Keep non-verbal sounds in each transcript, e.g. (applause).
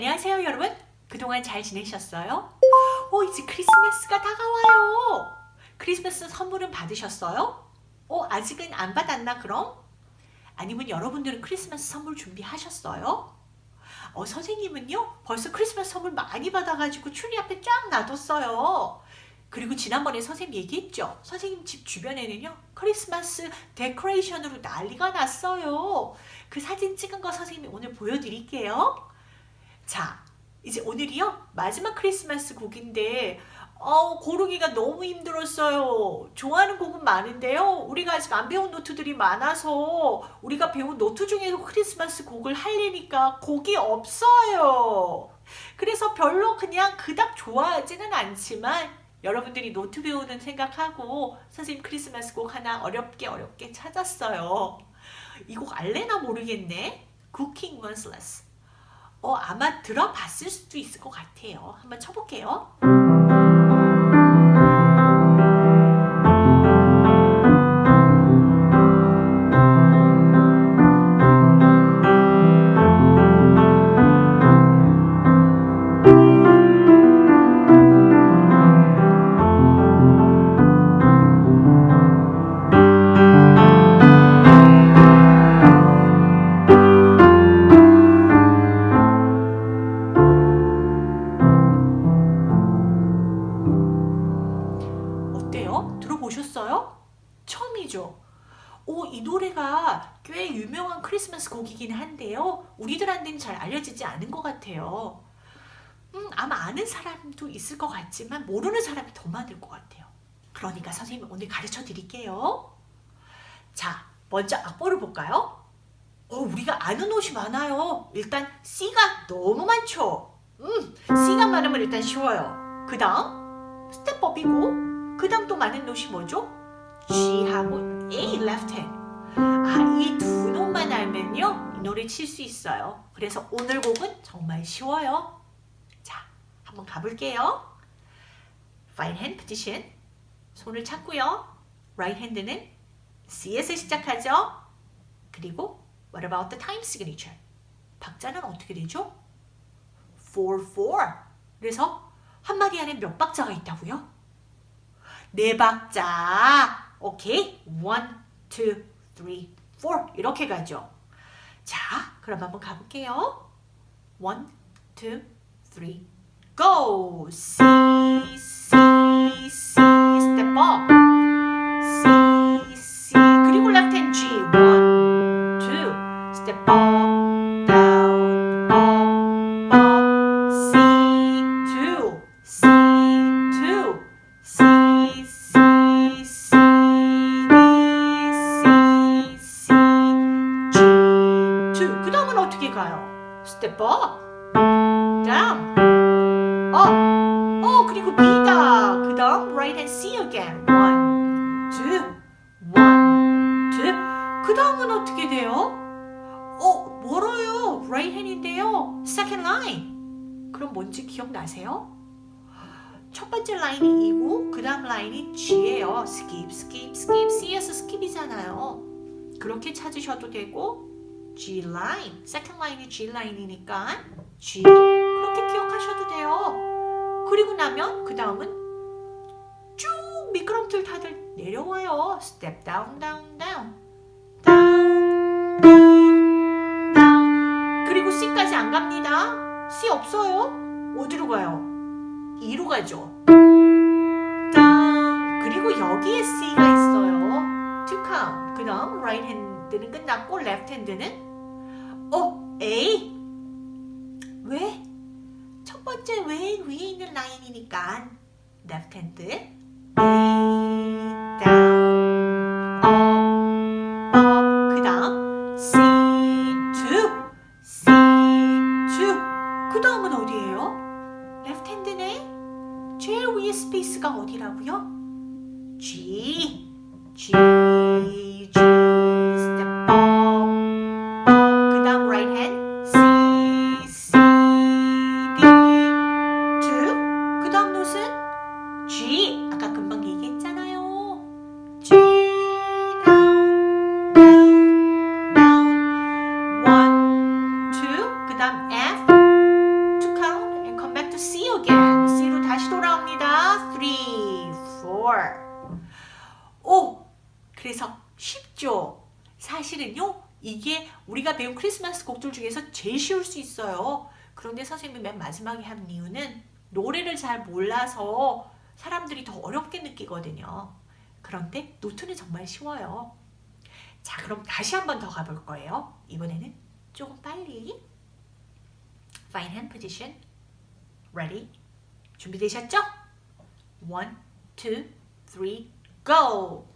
안녕하세요 여러분 그동안 잘 지내셨어요? 오 이제 크리스마스가 다가와요 크리스마스 선물은 받으셨어요? 어 아직은 안 받았나 그럼? 아니면 여러분들은 크리스마스 선물 준비하셨어요? 어 선생님은요 벌써 크리스마스 선물 많이 받아가지고 추리 앞에 쫙 놔뒀어요 그리고 지난번에 선생님 얘기했죠 선생님 집 주변에는요 크리스마스 데코레이션으로 난리가 났어요 그 사진 찍은 거 선생님이 오늘 보여드릴게요 자 이제 오늘이요 마지막 크리스마스 곡인데 어, 고르기가 너무 힘들었어요. 좋아하는 곡은 많은데요. 우리가 아직 안 배운 노트들이 많아서 우리가 배운 노트 중에서 크리스마스 곡을 하려니까 곡이 없어요. 그래서 별로 그냥 그닥 좋아하지는 않지만 여러분들이 노트 배우는 생각하고 선생님 크리스마스 곡 하나 어렵게 어렵게 찾았어요. 이 곡 알래나 모르겠네. Cooking One's Less. 어, 아마 들어봤을 수도 있을 것 같아요. 한번 쳐볼게요. 크리스마스 곡이긴 한데요. 우리들한테는 잘 알려지지 않은 것 같아요. 음, 아마 아는 사람도 있을 것 같지만 모르는 사람이 더 많을 것 같아요. 그러니까 선생님이 오늘 가르쳐 드릴게요. 자, 먼저 악보를 볼까요? 어, 우리가 아는 옷이 많아요. 일단 C가 너무 많죠. 음, C가 많으면 일단 쉬워요. 그 다음 스텝업이고 그 다음 또 많은 노이 뭐죠? G하고 A left hand 아, 이 두 노만 알면요 이 노래 칠 수 있어요 그래서 오늘 곡은 정말 쉬워요 자, 한번 가볼게요 Right hand position 손을 찾고요 Right hand는 C에서 시작하죠 그리고 What about the time signature? 박자는 어떻게 되죠? 4-4 그래서 한 마디 안에 몇 박자가 있다고요? 네 박자. 오케이. 1, 2, 3, 4 이렇게 가죠. 자, 그럼 한번 가볼게요. 1, 2, 3, go! C, C, C, step up. C, C, 그리고 left hand G. 1, 2, step up, Step up, down, up. 어, 그리고 B다. 그 다음 right hand C again. One, two, one, two. 그 다음은 어떻게 돼요? 어, 멀어요. right hand인데요. second line. 그럼 뭔지 기억나세요? 첫 번째 라인이 E고 그 다음 라인이 G예요. skip, skip, skip. C에서 skip이잖아요. 그렇게 찾으셔도 되고 G 라인, second 라인이 G 라인이니까 G 그렇게 기억하셔도 돼요. 그리고 나면 그 다음은 쭉 미끄럼틀 다들 내려와요. step down, down, down, down, down, down. 그리고 C까지 안 갑니다. C 없어요. 어디로 가요? 2로 가죠. 짠! 그리고 여기에 C가 있어요. To count. 그 다음 right hand는 끝났고 left hand는 어? A? 왜? 첫 번째 왜 위에 있는 라인이니까 left hand A down up 그 다음 C 2 C 2 그 다음은 어디예요? 레프트 핸드네 제일 위에 스페이스가 어디라고요? G G 오! 그래서 쉽죠? 사실은요, 이게 우리가 배운 크리스마스 곡들 중에서 제일 쉬울 수 있어요. 그런데 선생님이 맨 마지막에 한 이유는 노래를 잘 몰라서 사람들이 더 어렵게 느끼거든요. 그런데 노트는 정말 쉬워요. 자, 그럼 다시 한 번 더 가볼 거예요. 이번에는 조금 빨리. Fine hand position. Ready? 준비되셨죠? One, two, three, go!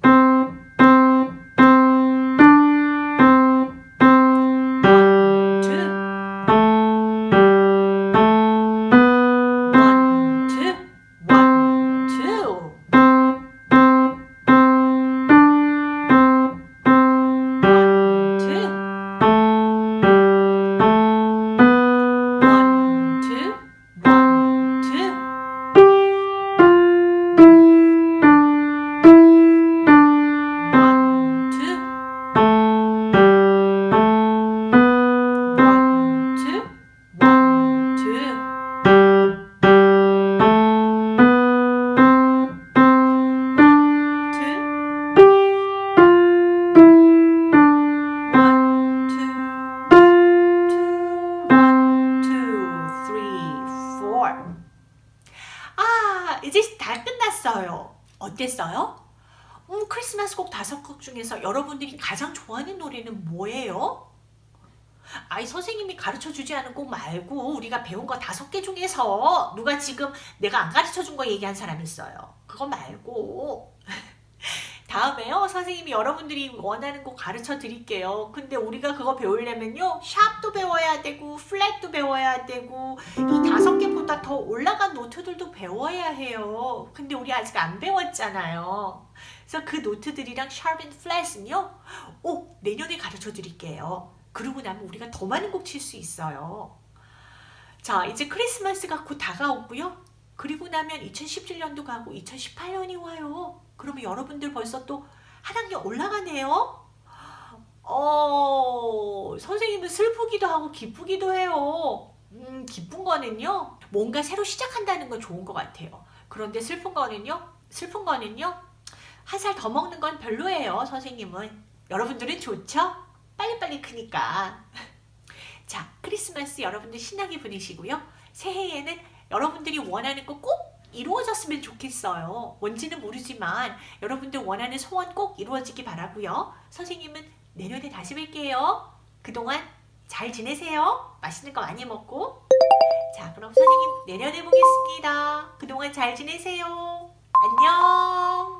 어요. 어땠어요? 음, 크리스마스 곡 다섯 곡 중에서 여러분들이 가장 좋아하는 노래는 뭐예요? 아이 선생님이 가르쳐 주지 않은 곡 말고 우리가 배운 거 다섯 개 중에서 누가 지금 내가 안 가르쳐 준 거 얘기한 사람 있어요. 그거 말고 다음에요 선생님이 여러분들이 원하는 곡 가르쳐 드릴게요. 근데 우리가 그거 배우려면요 샵도 배워야 되고 플랫도 배워야 되고 이 다섯 개보다 더 올라간 노트들도 배워야 해요. 근데 우리 아직 안 배웠잖아요. 그래서 그 노트들이랑 샵앤 플랫은요 오 내년에 가르쳐 드릴게요. 그러고 나면 우리가 더 많은 곡 칠 수 있어요. 자, 이제 크리스마스가 곧 다가오고요. 그리고 나면 2017년도 가고 2018년이 와요. 그러면 여러분들 벌써 또 한 학년 올라가네요. 어, 선생님은 슬프기도 하고 기쁘기도 해요. 음, 기쁜 거는요. 뭔가 새로 시작한다는 건 좋은 것 같아요. 그런데 슬픈 거는요. 슬픈 거는요. 한 살 더 먹는 건 별로예요, 선생님은. 여러분들은 좋죠? 빨리빨리 크니까. (laughs) 자, 크리스마스 여러분들 신나게 보내시고요. 새해에는 여러분들이 원하는 거 꼭 이루어졌으면 좋겠어요. 뭔지는 모르지만 여러분들 원하는 소원 꼭 이루어지기 바라고요. 선생님은 내년에 다시 뵐게요. 그동안 잘 지내세요. 맛있는 거 많이 먹고. 자, 그럼 선생님 내년에 보겠습니다. 그동안 잘 지내세요. 안녕.